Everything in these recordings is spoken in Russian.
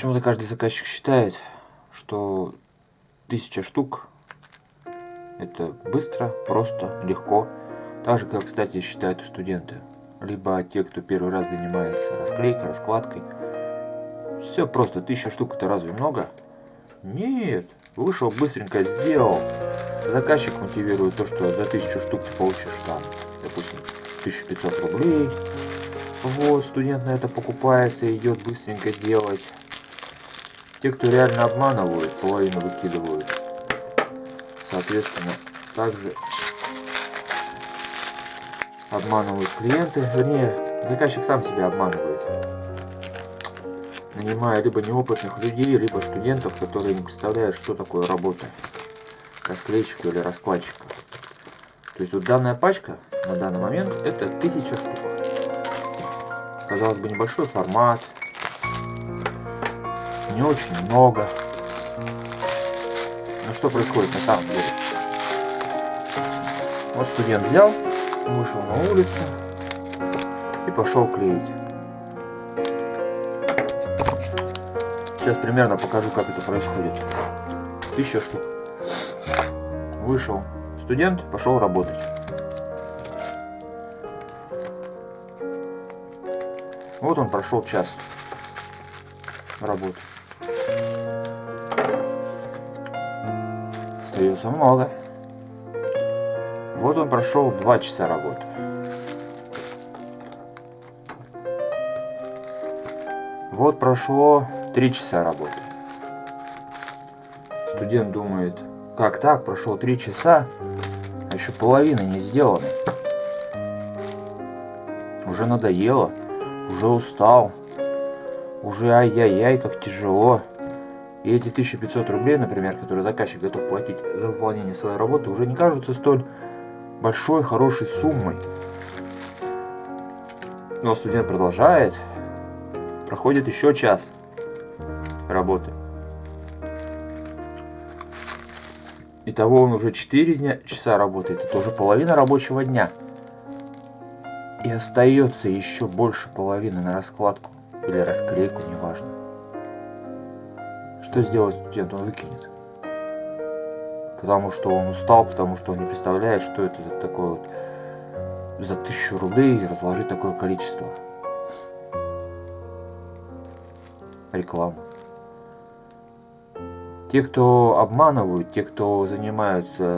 Почему-то каждый заказчик считает, что тысяча штук это быстро, просто, легко. Так же, как, кстати, считают студенты. Либо те, кто первый раз занимается расклейкой, раскладкой. Все просто, тысяча штук это разве много? Нет, вышел, быстренько сделал. Заказчик мотивирует то, что за тысячу штук ты получишь там, допустим, 1500 рублей. Вот, студент на это покупается идет быстренько делать. Те, кто реально обманывают, половину выкидывают. Соответственно, также обманывают клиенты. Вернее, заказчик сам себя обманывает. Нанимая либо неопытных людей, либо студентов, которые не представляют, что такое работа расклейщика или раскладчика. То есть вот данная пачка на данный момент это 1000 штук. Казалось бы, небольшой формат, не очень много. Но что происходит на самом деле? Вот студент взял, вышел на улицу и пошел клеить. Сейчас примерно покажу, как это происходит. Тысяча штук. Вышел студент, пошел работать. Вот он прошел час работы. Остается много. Вот он прошел 2 часа работы. Вот прошло 3 часа работы. Студент думает, как так, прошло 3 часа, а еще половина не сделана. Уже надоело, уже устал, уже ай-яй-яй, как тяжело. И эти 1500 рублей, например, которые заказчик готов платить за выполнение своей работы, уже не кажутся столь большой, хорошей суммой. Но студент продолжает. Проходит еще час работы. Итого он уже 4 дня, часа работает. Это уже половина рабочего дня. И остается еще больше половины на раскладку или расклейку, неважно. Что сделать студент? Он выкинет. Потому что он устал, потому что он не представляет, что это за такое вот за тысячу рублей разложить такое количество. Реклама. Те, кто обманывают, те, кто занимаются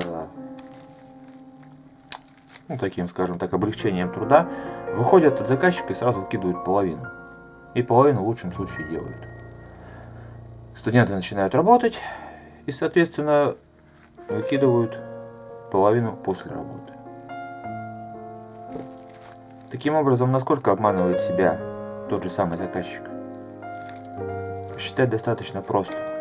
ну, таким, скажем так, облегчением труда, выходят от заказчика и сразу выкидывают половину. И половину в лучшем случае делают. Студенты начинают работать и, соответственно, выкидывают половину после работы. Таким образом, насколько обманывает себя тот же самый заказчик? Считать достаточно просто.